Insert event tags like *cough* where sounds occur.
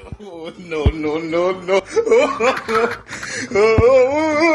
*laughs* Oh, no, no, no, no. *laughs* Oh, oh, oh,